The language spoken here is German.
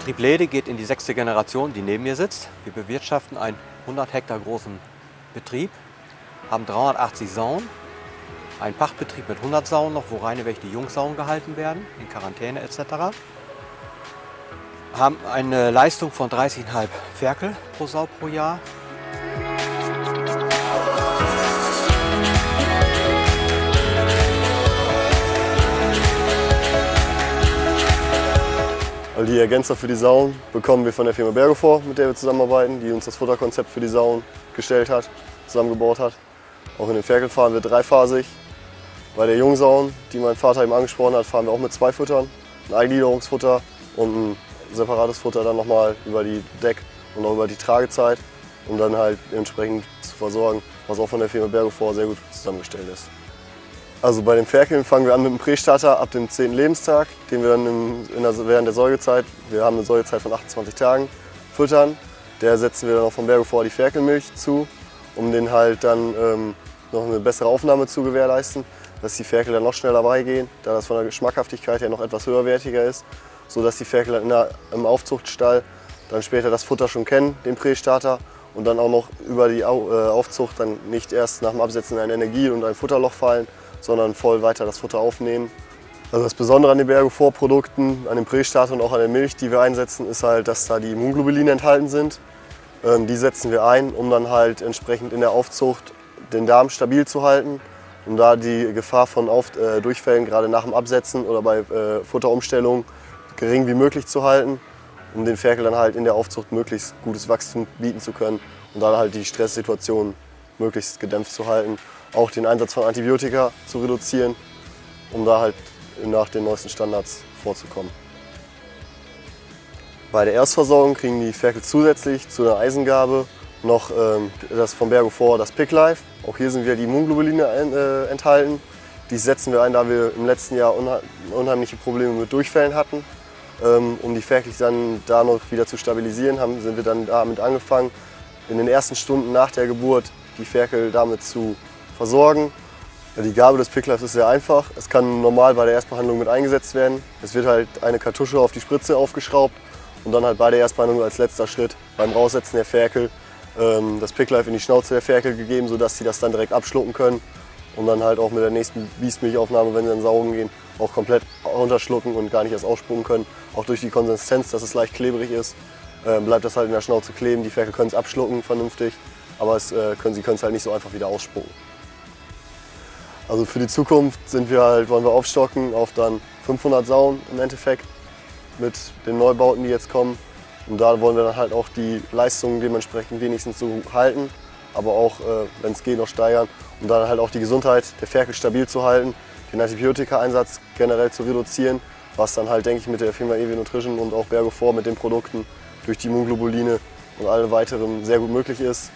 Betrieb Lede geht in die sechste Generation, die neben mir sitzt. Wir bewirtschaften einen 100 Hektar großen Betrieb, haben 380 Sauen, einen Pachtbetrieb mit 100 Sauen noch, wo reine welche die Jungsauen gehalten werden, in Quarantäne etc. Haben eine Leistung von 30,5 Ferkel pro Sau pro Jahr. All die Ergänzer für die Sauen bekommen wir von der Firma Bergofor, mit der wir zusammenarbeiten, die uns das Futterkonzept für die Sauen gestellt hat, zusammengebaut hat. Auch in den Ferkel fahren wir dreiphasig. Bei der Jungsauen, die mein Vater eben angesprochen hat, fahren wir auch mit zwei Futtern. Ein Eingliederungsfutter und ein separates Futter dann nochmal über die Deck- und auch über die Tragezeit, um dann halt entsprechend zu versorgen, was auch von der Firma Bergofor sehr gut zusammengestellt ist. Also bei den Ferkeln fangen wir an mit dem Prästarter ab dem 10. Lebenstag, den wir dann der, während der Säugezeit, wir haben eine Säugezeit von 28 Tagen, füttern. Der setzen wir dann auch vom Bergofor die Ferkelmilch zu, um den halt dann ähm, noch eine bessere Aufnahme zu gewährleisten, dass die Ferkel dann noch schneller beigehen, da das von der Geschmackhaftigkeit her noch etwas höherwertiger ist, sodass die Ferkel dann der, im Aufzuchtstall dann später das Futter schon kennen, den Prästarter, und dann auch noch über die äh, Aufzucht dann nicht erst nach dem Absetzen in ein Energie- und ein Futterloch fallen, sondern voll weiter das Futter aufnehmen. Also das Besondere an den Bergo-Vorprodukten, an dem Prästarter und auch an der Milch, die wir einsetzen, ist halt, dass da die Immunglobuline enthalten sind. Ähm, die setzen wir ein, um dann halt entsprechend in der Aufzucht den Darm stabil zu halten, um da die Gefahr von Auf äh, Durchfällen gerade nach dem Absetzen oder bei äh, Futterumstellung gering wie möglich zu halten, um den Ferkel dann halt in der Aufzucht möglichst gutes Wachstum bieten zu können und dann halt die Stresssituation möglichst gedämpft zu halten. Auch den Einsatz von Antibiotika zu reduzieren, um da halt nach den neuesten Standards vorzukommen. Bei der Erstversorgung kriegen die Ferkel zusätzlich zu der Eisengabe noch ähm, das vom Bergo vor das Pick Life. Auch hier sind wieder die Immunglobuline äh, enthalten. Die setzen wir ein, da wir im letzten Jahr unheimliche Probleme mit Durchfällen hatten. Ähm, um die Ferkel dann da noch wieder zu stabilisieren, haben, sind wir dann damit angefangen, in den ersten Stunden nach der Geburt die Ferkel damit zu versorgen. Die Gabe des Picklife ist sehr einfach. Es kann normal bei der Erstbehandlung mit eingesetzt werden. Es wird halt eine Kartusche auf die Spritze aufgeschraubt und dann halt bei der Erstbehandlung als letzter Schritt beim Raussetzen der Ferkel ähm, das Picklife in die Schnauze der Ferkel gegeben, sodass sie das dann direkt abschlucken können und dann halt auch mit der nächsten Biestmilchaufnahme, wenn sie dann saugen gehen, auch komplett runterschlucken und gar nicht erst ausspucken können. Auch durch die Konsistenz, dass es leicht klebrig ist, ähm, bleibt das halt in der Schnauze kleben. Die Ferkel können es abschlucken vernünftig, aber es, äh, können, sie können es halt nicht so einfach wieder ausspucken. Also für die Zukunft sind wir halt, wollen wir aufstocken auf dann 500 Sauen im Endeffekt mit den Neubauten, die jetzt kommen. Und da wollen wir dann halt auch die Leistungen dementsprechend wenigstens so halten, aber auch, äh, wenn es geht, noch steigern, um dann halt auch die Gesundheit der Ferkel stabil zu halten, den Antibiotika-Einsatz generell zu reduzieren, was dann halt, denke ich, mit der Firma EW Nutrition und auch Bergo vor mit den Produkten durch die Immunglobuline und alle weiteren sehr gut möglich ist.